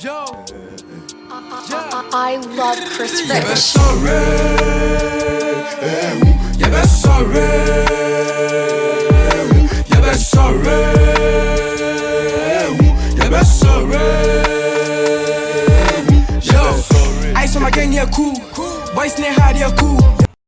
Yo, I love Chris yeah, sorry. Yeah, ben sorry. Yeah, ben sorry. Yeah, ben sorry. Yo, ice on my gang, yeah, cool. Boys, near hard, yeah, cool.